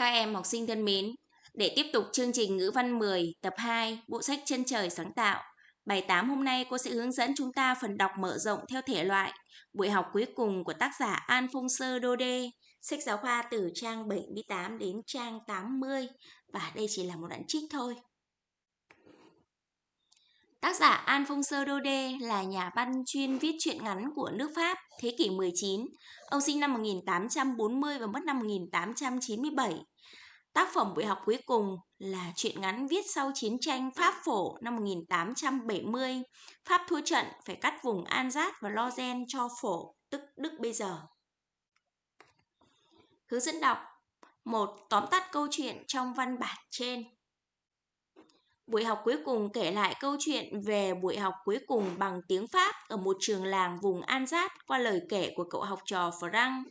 Các em học sinh thân mến, để tiếp tục chương trình ngữ văn 10 tập 2 bộ sách Chân trời sáng tạo, bài 8 hôm nay cô sẽ hướng dẫn chúng ta phần đọc mở rộng theo thể loại, buổi học cuối cùng của tác giả Alphonse Daudet, sách giáo khoa từ trang 78 đến trang 80 và đây chỉ là một đoạn trích thôi. Tác giả Alphonse Daudet là nhà văn chuyên viết truyện ngắn của nước Pháp thế kỷ 19. Ông sinh năm 1840 và mất năm 1897. Tác phẩm buổi học cuối cùng là truyện ngắn viết sau chiến tranh Pháp phổ năm 1870. Pháp thua trận phải cắt vùng Alsace và lozen cho phổ, tức Đức bây giờ. Hướng dẫn đọc một Tóm tắt câu chuyện trong văn bản trên. Buổi học cuối cùng kể lại câu chuyện về buổi học cuối cùng bằng tiếng Pháp ở một trường làng vùng Alsace qua lời kể của cậu học trò Frank.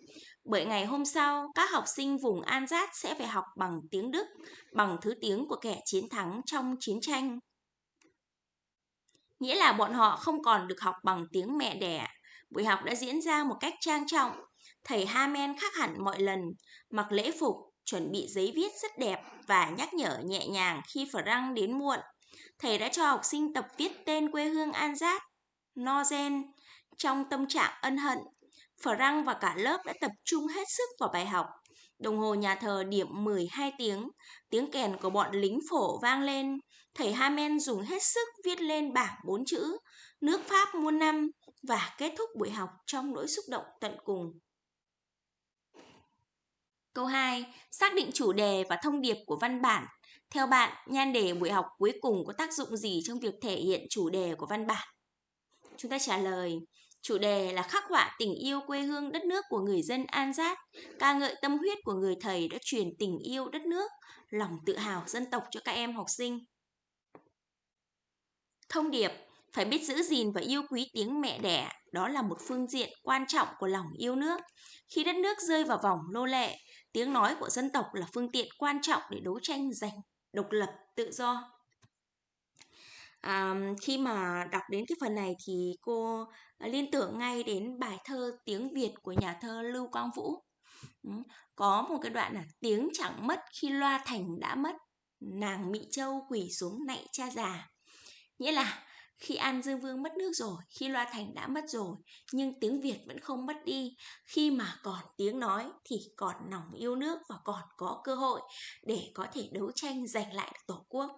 Bởi ngày hôm sau, các học sinh vùng Alsace sẽ phải học bằng tiếng Đức, bằng thứ tiếng của kẻ chiến thắng trong chiến tranh. Nghĩa là bọn họ không còn được học bằng tiếng mẹ đẻ. Buổi học đã diễn ra một cách trang trọng. Thầy Hamen khác hẳn mọi lần, mặc lễ phục, chuẩn bị giấy viết rất đẹp và nhắc nhở nhẹ nhàng khi Frank đến muộn. Thầy đã cho học sinh tập viết tên quê hương Anzat, Nozen, trong tâm trạng ân hận. Frank và cả lớp đã tập trung hết sức vào bài học. Đồng hồ nhà thờ điểm 12 tiếng, tiếng kèn của bọn lính phổ vang lên. Thầy Hamen dùng hết sức viết lên bảng bốn chữ, nước Pháp muôn năm, và kết thúc buổi học trong nỗi xúc động tận cùng. Câu 2. Xác định chủ đề và thông điệp của văn bản. Theo bạn, nhan đề buổi học cuối cùng có tác dụng gì trong việc thể hiện chủ đề của văn bản? Chúng ta trả lời, chủ đề là khắc họa tình yêu quê hương đất nước của người dân An Giát, ca ngợi tâm huyết của người thầy đã truyền tình yêu đất nước, lòng tự hào dân tộc cho các em học sinh. Thông điệp phải biết giữ gìn và yêu quý tiếng mẹ đẻ, đó là một phương diện quan trọng của lòng yêu nước. Khi đất nước rơi vào vòng nô lệ, tiếng nói của dân tộc là phương tiện quan trọng để đấu tranh giành độc lập, tự do. À, khi mà đọc đến cái phần này thì cô ờ, liên tưởng ngay đến bài thơ tiếng Việt của nhà thơ Lưu Quang Vũ. Có một cái đoạn là tiếng chẳng mất khi loa thành đã mất, nàng Mỹ Châu quỳ xuống nạy cha già. Nghĩa là khi An Dương Vương mất nước rồi, khi Loa Thành đã mất rồi, nhưng tiếng Việt vẫn không mất đi. Khi mà còn tiếng nói thì còn lòng yêu nước và còn có cơ hội để có thể đấu tranh giành lại được Tổ quốc.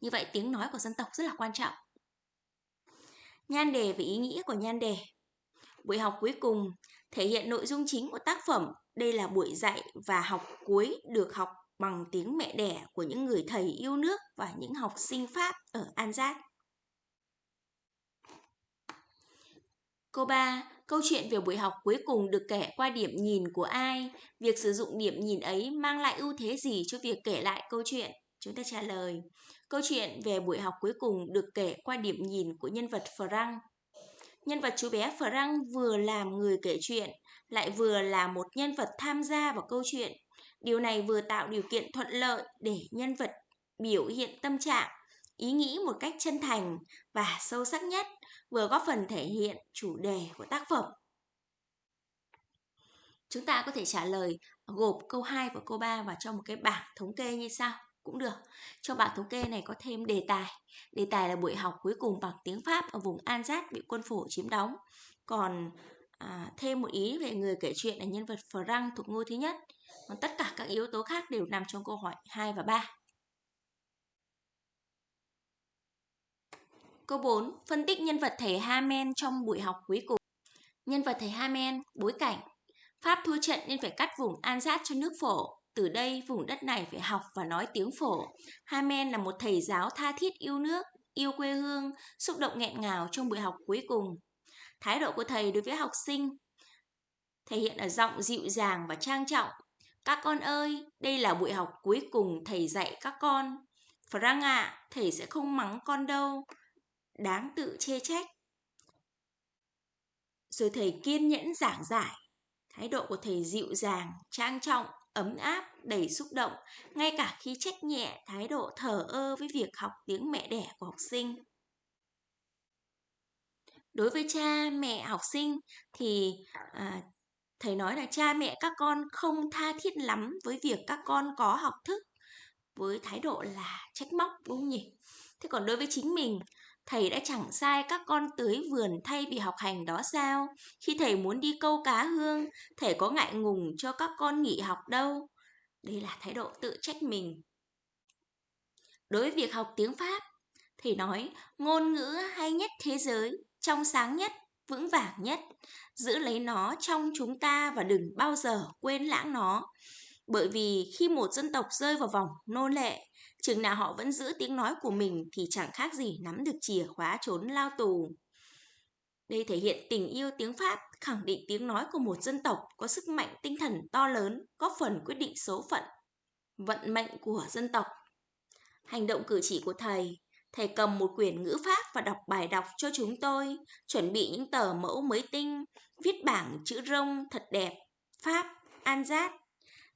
Như vậy tiếng nói của dân tộc rất là quan trọng. Nhan đề và ý nghĩa của nhan đề. Buổi học cuối cùng thể hiện nội dung chính của tác phẩm. Đây là buổi dạy và học cuối được học bằng tiếng mẹ đẻ của những người thầy yêu nước và những học sinh Pháp ở An Giác. Câu 3. Câu chuyện về buổi học cuối cùng được kể qua điểm nhìn của ai? Việc sử dụng điểm nhìn ấy mang lại ưu thế gì cho việc kể lại câu chuyện? Chúng ta trả lời. Câu chuyện về buổi học cuối cùng được kể qua điểm nhìn của nhân vật Frank. Nhân vật chú bé Frank vừa làm người kể chuyện, lại vừa là một nhân vật tham gia vào câu chuyện Điều này vừa tạo điều kiện thuận lợi để nhân vật biểu hiện tâm trạng, ý nghĩ một cách chân thành và sâu sắc nhất, vừa góp phần thể hiện chủ đề của tác phẩm. Chúng ta có thể trả lời gộp câu 2 và câu 3 vào trong một cái bảng thống kê như sau cũng được. Cho bảng thống kê này có thêm đề tài. Đề tài là buổi học cuối cùng bằng tiếng Pháp ở vùng Anzat bị quân phổ chiếm đóng. Còn à, thêm một ý về người kể chuyện là nhân vật Frank thuộc ngôi thứ nhất. Còn tất cả các yếu tố khác đều nằm trong câu hỏi 2 và 3. Câu 4. Phân tích nhân vật thầy Hamen trong buổi học cuối cùng. Nhân vật thầy Hamen, bối cảnh. Pháp thua trận nên phải cắt vùng an sát cho nước phổ. Từ đây, vùng đất này phải học và nói tiếng phổ. Hamen là một thầy giáo tha thiết yêu nước, yêu quê hương, xúc động nghẹn ngào trong buổi học cuối cùng. Thái độ của thầy đối với học sinh thể hiện ở giọng dịu dàng và trang trọng, các con ơi, đây là buổi học cuối cùng thầy dạy các con. Frank ạ, à, thầy sẽ không mắng con đâu. Đáng tự chê trách. Rồi thầy kiên nhẫn giảng giải. Thái độ của thầy dịu dàng, trang trọng, ấm áp, đầy xúc động, ngay cả khi trách nhẹ thái độ thờ ơ với việc học tiếng mẹ đẻ của học sinh. Đối với cha, mẹ, học sinh thì à, Thầy nói là cha mẹ các con không tha thiết lắm với việc các con có học thức với thái độ là trách móc đúng không nhỉ? Thế còn đối với chính mình, thầy đã chẳng sai các con tưới vườn thay vì học hành đó sao? Khi thầy muốn đi câu cá hương, thầy có ngại ngùng cho các con nghỉ học đâu. Đây là thái độ tự trách mình. Đối với việc học tiếng Pháp, thầy nói ngôn ngữ hay nhất thế giới, trong sáng nhất, vững vàng nhất. Giữ lấy nó trong chúng ta và đừng bao giờ quên lãng nó. Bởi vì khi một dân tộc rơi vào vòng nô lệ, chừng nào họ vẫn giữ tiếng nói của mình thì chẳng khác gì nắm được chìa khóa trốn lao tù. Đây thể hiện tình yêu tiếng Pháp, khẳng định tiếng nói của một dân tộc có sức mạnh tinh thần to lớn, góp phần quyết định số phận, vận mệnh của dân tộc. Hành động cử chỉ của thầy, thầy cầm một quyển ngữ Pháp và đọc bài đọc cho chúng tôi, chuẩn bị những tờ mẫu mới tinh, viết bảng chữ rông thật đẹp, Pháp, An Giác,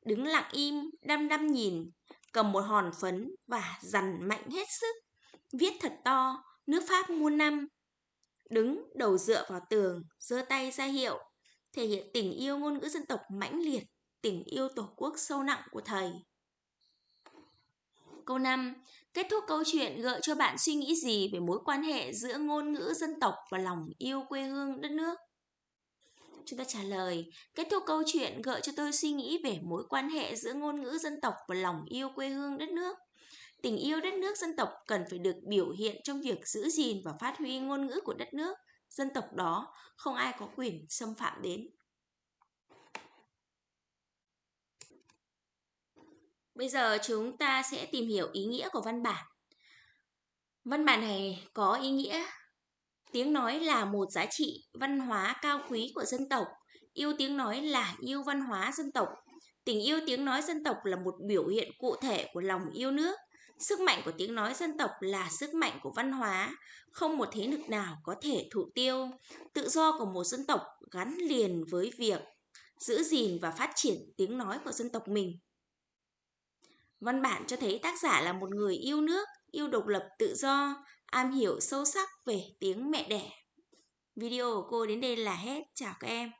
đứng lặng im, đăm đăm nhìn, cầm một hòn phấn và dằn mạnh hết sức. Viết thật to, nước Pháp muôn năm. Đứng đầu dựa vào tường, giơ tay ra hiệu, thể hiện tình yêu ngôn ngữ dân tộc mãnh liệt, tình yêu tổ quốc sâu nặng của thầy. Câu 5. Kết thúc câu chuyện gợi cho bạn suy nghĩ gì về mối quan hệ giữa ngôn ngữ dân tộc và lòng yêu quê hương đất nước? Chúng ta trả lời, kết thúc câu chuyện gợi cho tôi suy nghĩ về mối quan hệ giữa ngôn ngữ dân tộc và lòng yêu quê hương đất nước. Tình yêu đất nước dân tộc cần phải được biểu hiện trong việc giữ gìn và phát huy ngôn ngữ của đất nước, dân tộc đó, không ai có quyền xâm phạm đến. Bây giờ chúng ta sẽ tìm hiểu ý nghĩa của văn bản. Văn bản này có ý nghĩa Tiếng nói là một giá trị văn hóa cao quý của dân tộc. Yêu tiếng nói là yêu văn hóa dân tộc. Tình yêu tiếng nói dân tộc là một biểu hiện cụ thể của lòng yêu nước. Sức mạnh của tiếng nói dân tộc là sức mạnh của văn hóa, không một thế lực nào có thể thụ tiêu. Tự do của một dân tộc gắn liền với việc giữ gìn và phát triển tiếng nói của dân tộc mình. Văn bản cho thấy tác giả là một người yêu nước, yêu độc lập tự do, am hiểu sâu sắc về tiếng mẹ đẻ. Video của cô đến đây là hết. Chào các em.